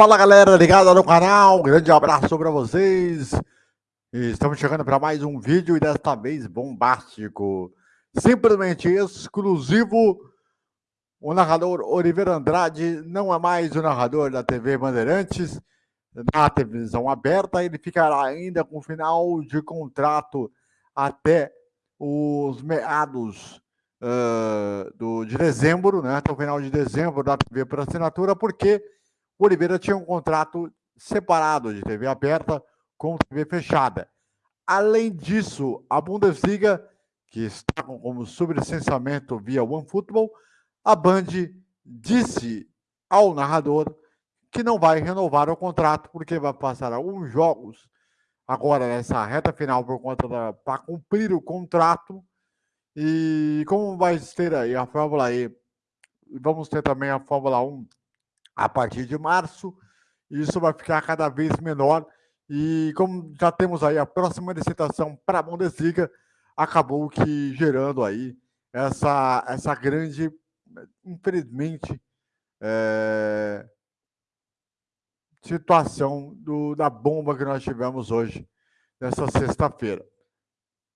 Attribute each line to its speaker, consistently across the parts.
Speaker 1: Fala galera ligada no canal, grande abraço para vocês. Estamos chegando para mais um vídeo e desta vez bombástico, simplesmente exclusivo. O narrador Oliveira Andrade não é mais o narrador da TV Bandeirantes, na televisão aberta, ele ficará ainda com final de contrato até os meados uh, do, de dezembro, né? até o final de dezembro da TV por assinatura, porque o Oliveira tinha um contrato separado de TV aberta com TV fechada. Além disso, a Bundesliga, que está como sublicenciamento via OneFootball, a Band disse ao narrador que não vai renovar o contrato porque vai passar alguns jogos agora nessa reta final por conta da para cumprir o contrato e como vai ter aí a Fórmula E, vamos ter também a Fórmula 1 a partir de março. Isso vai ficar cada vez menor. E como já temos aí a próxima licitação para a Bundesliga, acabou que gerando aí essa, essa grande, infelizmente, é, situação do, da bomba que nós tivemos hoje, nessa sexta-feira.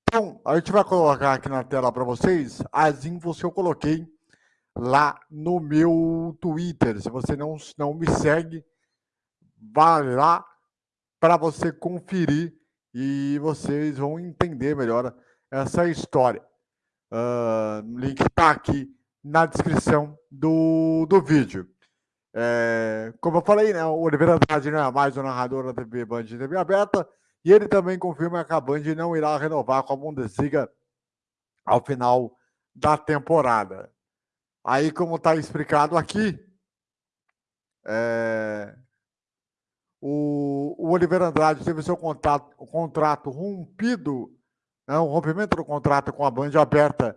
Speaker 1: Então, a gente vai colocar aqui na tela para vocês as infos que eu coloquei lá no meu Twitter. Se você não, não me segue, vá lá para você conferir e vocês vão entender melhor essa história. Uh, o link está aqui na descrição do, do vídeo. É, como eu falei, né, o Oliveira Andrade não é mais o narrador da TV Band de TV aberta e ele também confirma que a Band não irá renovar com a Bundesliga ao final da temporada. Aí, como está explicado aqui, é, o, o, Oliveira Andrade teve seu contato, o contrato rompido, né, o rompimento do contrato com a Band aberta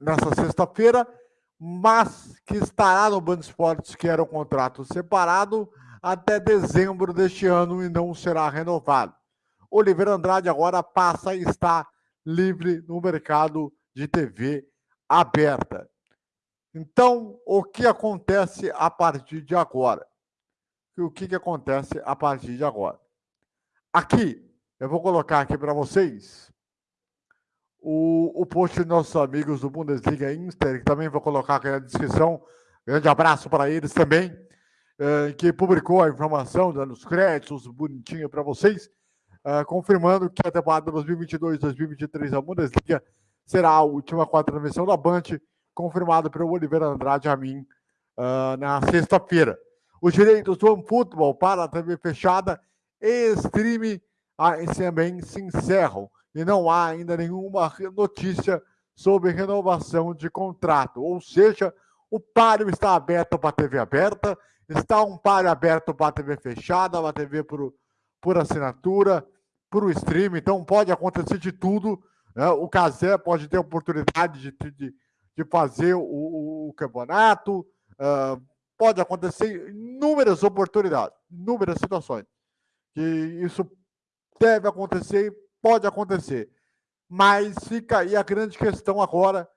Speaker 1: nessa sexta-feira, mas que estará no Band Esportes, que era um contrato separado, até dezembro deste ano e não será renovado. Oliveira Andrade agora passa a estar livre no mercado de TV aberta. Então, o que acontece a partir de agora? O que, que acontece a partir de agora? Aqui, eu vou colocar aqui para vocês o, o post dos nossos amigos do Bundesliga Inter, que também vou colocar aqui na descrição. Grande abraço para eles também, eh, que publicou a informação, dando os créditos bonitinho para vocês, eh, confirmando que a temporada 2022-2023 da Bundesliga será a última quarta transmissão da Band confirmado pelo Oliveira Andrade a mim uh, na sexta-feira. Os direitos do OneFootball para a TV fechada e stream também se encerram e não há ainda nenhuma notícia sobre renovação de contrato. Ou seja, o páreo está aberto para a TV aberta, está um páreo aberto para a TV fechada, para a TV por, por assinatura, para o stream, então pode acontecer de tudo. Né? O Casé pode ter oportunidade de, de, de fazer o, o campeonato. Uh, pode acontecer inúmeras oportunidades, inúmeras situações. Que isso deve acontecer, pode acontecer. Mas fica aí a grande questão agora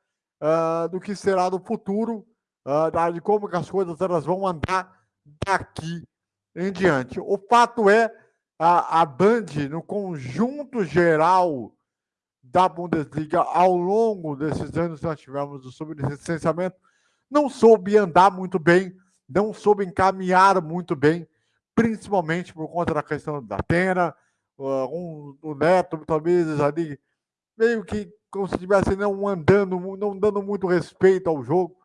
Speaker 1: uh, do que será no futuro, uh, de como as coisas elas vão andar daqui em diante. O fato é a, a Band, no conjunto geral da Bundesliga ao longo desses anos nós tivemos o sublicenciamento, não soube andar muito bem, não soube encaminhar muito bem, principalmente por conta da questão da Atena, um, o Neto, talvez ali, meio que como se estivesse não andando, não dando muito respeito ao jogo,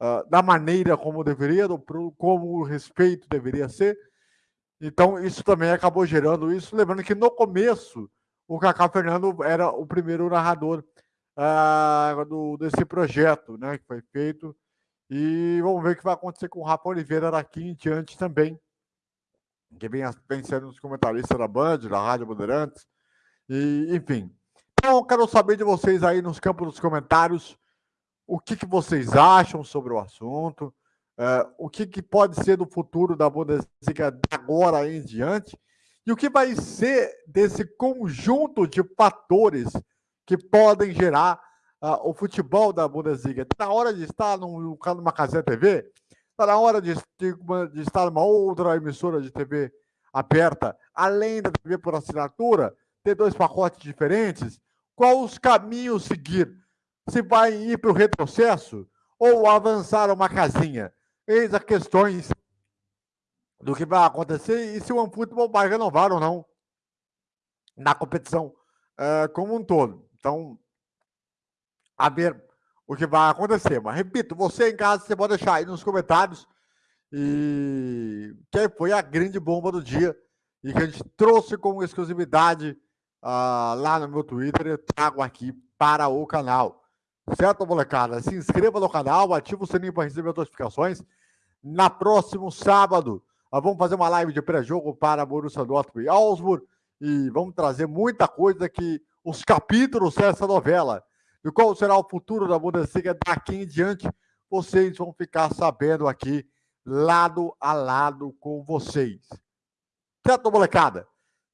Speaker 1: uh, da maneira como deveria, do, como o respeito deveria ser. Então, isso também acabou gerando isso, lembrando que no começo o Cacá Fernando era o primeiro narrador uh, do, desse projeto né, que foi feito. E vamos ver o que vai acontecer com o Rafa Oliveira daqui em diante também, que vem, vem sendo os comentaristas da Band, da Rádio Bandeirantes, e, enfim. Então, quero saber de vocês aí nos campos dos comentários o que, que vocês acham sobre o assunto, uh, o que, que pode ser do futuro da Bundesliga agora em diante, e o que vai ser desse conjunto de fatores que podem gerar uh, o futebol da Bundesliga? Está na hora de estar num, numa casinha TV? Está na hora de, de, de estar numa outra emissora de TV aberta, além da TV por assinatura, ter dois pacotes diferentes? Qual os caminhos seguir? Se vai ir para o retrocesso ou avançar uma casinha? Eis as questões do que vai acontecer e se o OneFootball vai renovar ou não na competição uh, como um todo. Então, a ver o que vai acontecer. Mas, repito, você em casa, você pode deixar aí nos comentários e que foi a grande bomba do dia e que a gente trouxe como exclusividade uh, lá no meu Twitter e trago aqui para o canal. Certo, molecada? Se inscreva no canal, ative o sininho para receber notificações. Na próximo sábado, nós vamos fazer uma live de pré-jogo para Borussia Dortmund e Augsburg e vamos trazer muita coisa que os capítulos dessa novela e qual será o futuro da Bundesliga daqui em diante, vocês vão ficar sabendo aqui lado a lado com vocês. Certo, molecada?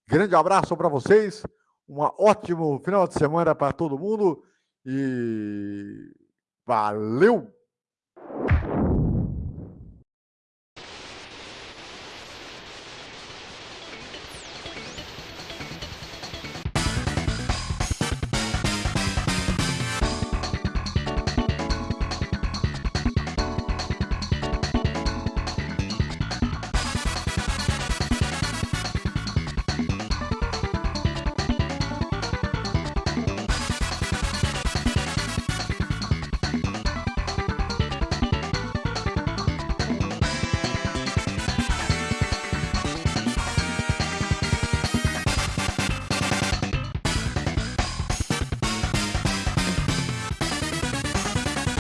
Speaker 1: Grande abraço para vocês, um ótimo final de semana para todo mundo e valeu!